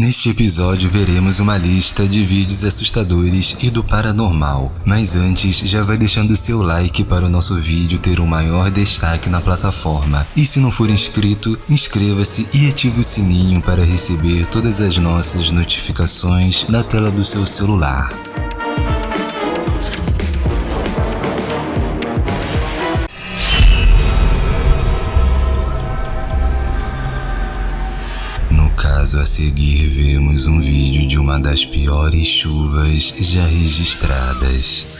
Neste episódio veremos uma lista de vídeos assustadores e do paranormal, mas antes já vai deixando seu like para o nosso vídeo ter um maior destaque na plataforma. E se não for inscrito, inscreva-se e ative o sininho para receber todas as nossas notificações na tela do seu celular. Seguir vemos um vídeo de uma das piores chuvas já registradas.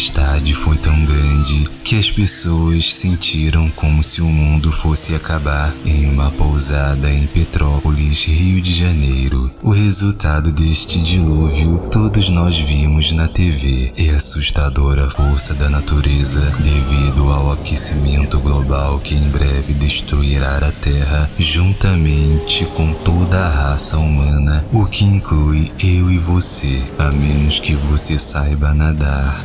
Tempestade foi tão grande que as pessoas sentiram como se o mundo fosse acabar em uma pousada em Petrópolis, Rio de Janeiro. O resultado deste dilúvio todos nós vimos na TV e assustadora força da natureza devido ao aquecimento global que em breve destruirá a Terra juntamente com toda a raça humana, o que inclui eu e você, a menos que você saiba nadar.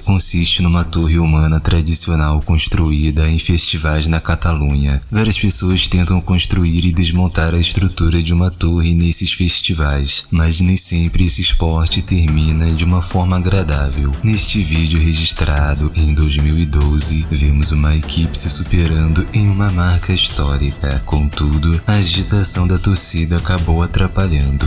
consiste numa torre humana tradicional construída em festivais na Catalunha. Várias pessoas tentam construir e desmontar a estrutura de uma torre nesses festivais, mas nem sempre esse esporte termina de uma forma agradável. Neste vídeo registrado em 2012, vemos uma equipe se superando em uma marca histórica. Contudo, a agitação da torcida acabou atrapalhando.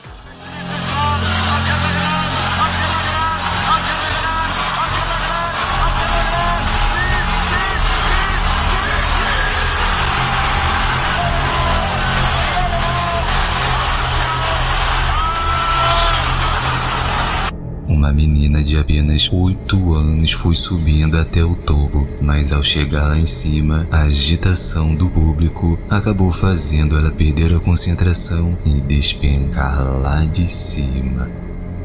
Uma menina de apenas 8 anos foi subindo até o topo, mas ao chegar lá em cima, a agitação do público acabou fazendo ela perder a concentração e despencar lá de cima.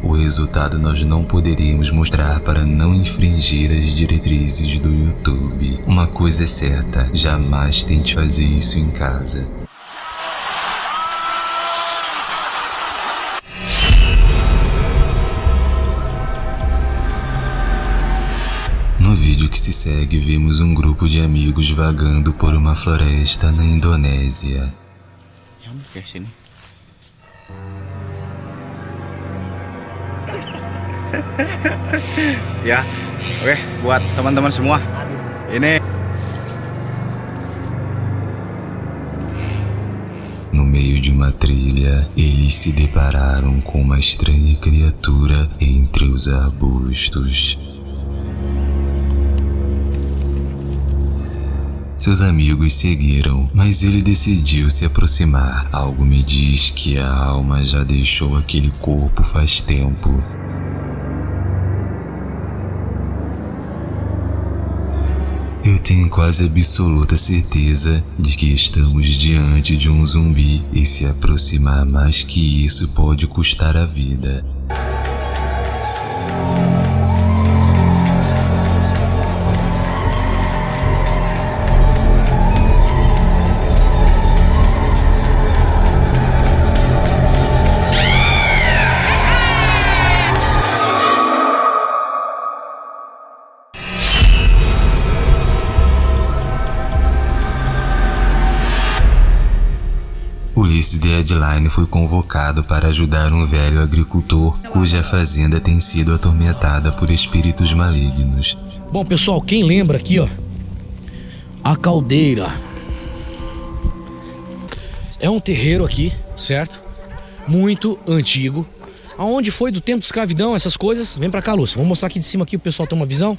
O resultado nós não poderíamos mostrar para não infringir as diretrizes do YouTube. Uma coisa é certa, jamais tente fazer isso em casa. Segue, vemos um grupo de amigos vagando por uma floresta na Indonésia. ya, oke buat teman-teman semua. Ini No meio de uma trilha, eles se depararam com uma estranha criatura entre os arbustos. Seus amigos seguiram, mas ele decidiu se aproximar. Algo me diz que a alma já deixou aquele corpo faz tempo. Eu tenho quase absoluta certeza de que estamos diante de um zumbi e se aproximar mais que isso pode custar a vida. Ulisses Deadline foi convocado para ajudar um velho agricultor cuja fazenda tem sido atormentada por espíritos malignos. Bom, pessoal, quem lembra aqui, ó, a caldeira. É um terreiro aqui, certo? Muito antigo. Aonde foi do tempo de escravidão, essas coisas? Vem pra cá, Lúcio. Vamos mostrar aqui de cima aqui, o pessoal tem uma visão.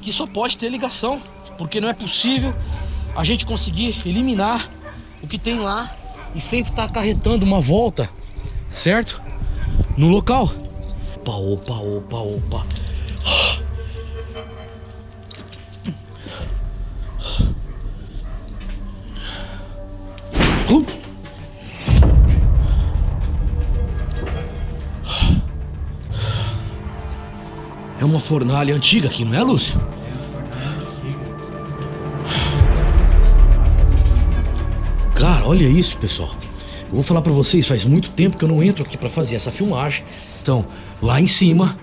Que só pode ter ligação Porque não é possível a gente conseguir eliminar o que tem lá e sempre tá acarretando uma volta, certo? No local. Opa, opa, opa, opa. É uma fornalha antiga aqui, não é, Lúcio? Cara, olha isso, pessoal. Eu vou falar pra vocês, faz muito tempo que eu não entro aqui pra fazer essa filmagem. Então, lá em cima...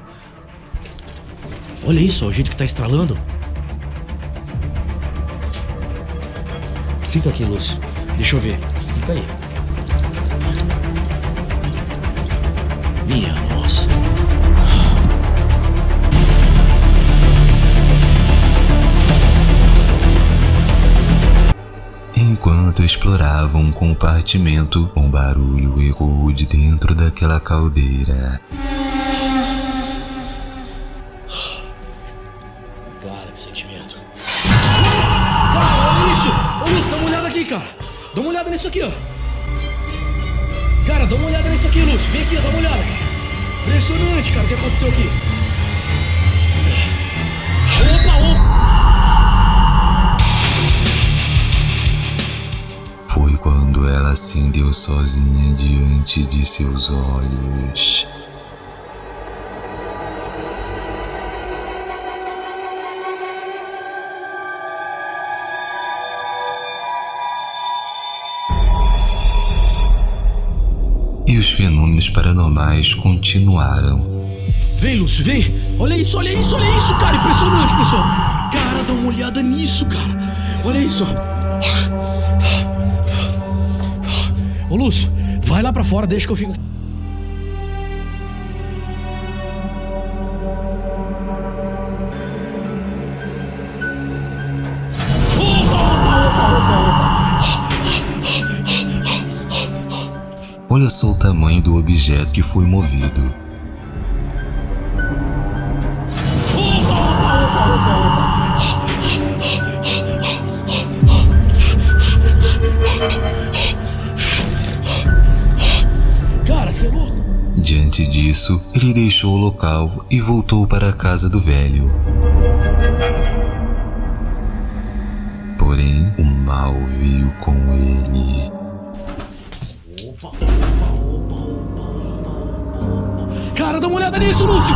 Olha isso, ó, o jeito que tá estralando. Fica aqui, Lúcio. Deixa eu ver. Fica aí. Minha nossa. Enquanto exploravam um compartimento, um barulho ecoou de dentro daquela caldeira. Cara, que sentimento. Cara, olha isso! Ô Lúcio, dá uma olhada aqui, cara. Dá uma olhada nisso aqui, ó. Cara, dá uma olhada nisso aqui, Lúcio. Vem aqui, dá uma olhada, cara. Impressionante, cara, o que aconteceu aqui. Ela acendeu sozinha diante de seus olhos. E os fenômenos paranormais continuaram. Vem, Lúcio, vem! Olha isso, olha isso, olha isso, cara! Impressionante, pessoal! Cara, dá uma olhada nisso, cara! Olha isso! Ô, Lúcio, vai lá pra fora, deixa que eu fico. Olha só o tamanho do objeto que foi movido. Disso, ele deixou o local e voltou para a casa do velho. Porém, o mal veio com ele. Cara, dá uma olhada nisso, Lúcio!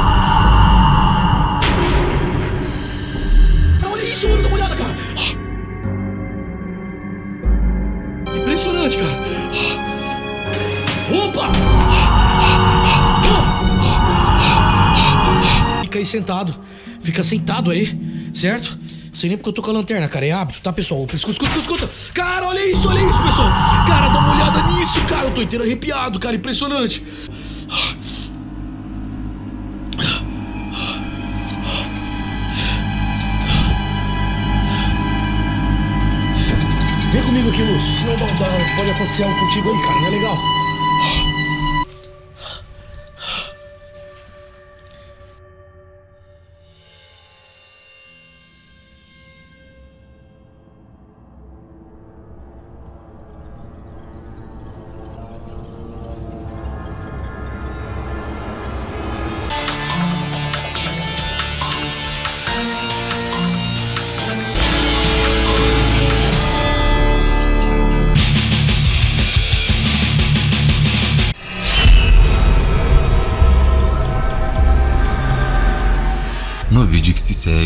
Sentado. Fica sentado aí, certo? Sei nem porque eu tô com a lanterna, cara. É hábito, tá, pessoal? Escuta, escuta, escuta. Cara, olha isso, olha isso, pessoal. Cara, dá uma olhada nisso, cara. Eu tô inteiro arrepiado, cara. Impressionante. Vem comigo aqui, Lúcio. Senão pode acontecer algo contigo aí, cara. Não é legal?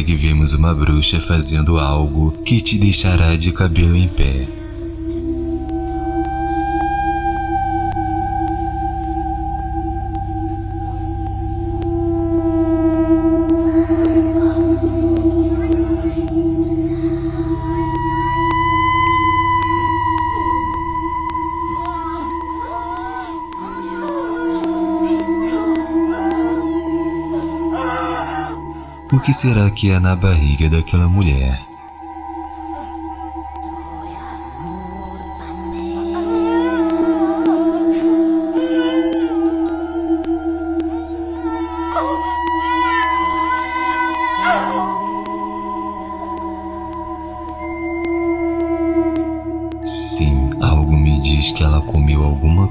Se segue, vemos uma bruxa fazendo algo que te deixará de cabelo em pé. Que será que há na barriga daquela mulher?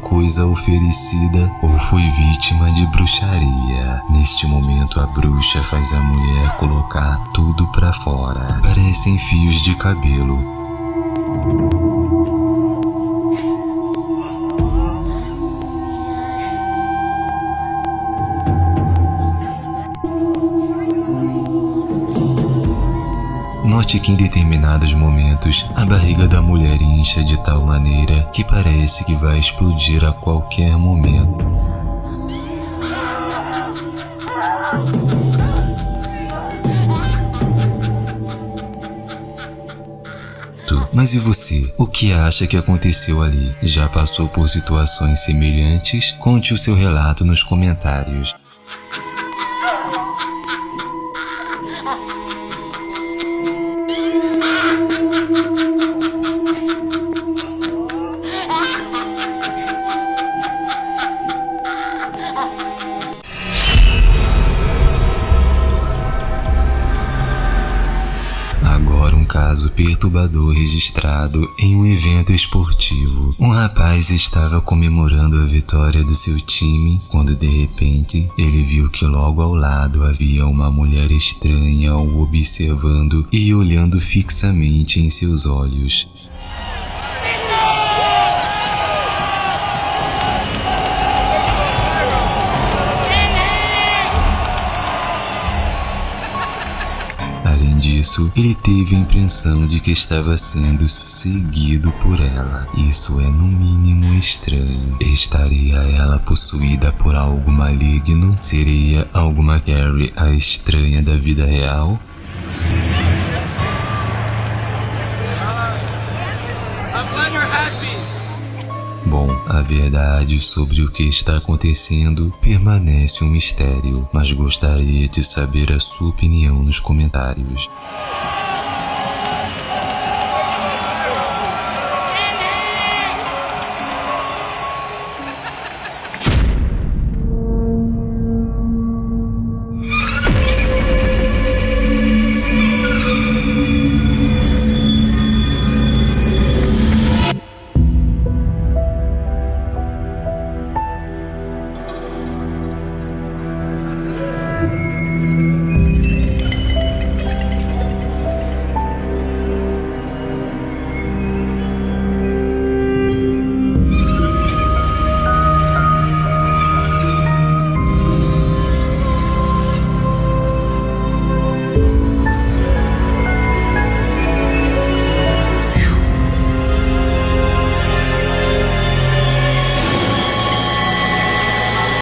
Coisa oferecida ou foi vítima de bruxaria. Neste momento, a bruxa faz a mulher colocar tudo pra fora. Parecem fios de cabelo. Note que em determinados momentos a barriga da mulher incha de tal maneira que parece que vai explodir a qualquer momento. Mas e você? O que acha que aconteceu ali? Já passou por situações semelhantes? Conte o seu relato nos comentários. Caso perturbador registrado em um evento esportivo. Um rapaz estava comemorando a vitória do seu time quando de repente ele viu que logo ao lado havia uma mulher estranha o observando e olhando fixamente em seus olhos. Disso, ele teve a impressão de que estava sendo seguido por ela. Isso é no mínimo estranho. Estaria ela possuída por algo maligno? Seria alguma Carrie a estranha da vida real? A verdade sobre o que está acontecendo permanece um mistério, mas gostaria de saber a sua opinião nos comentários.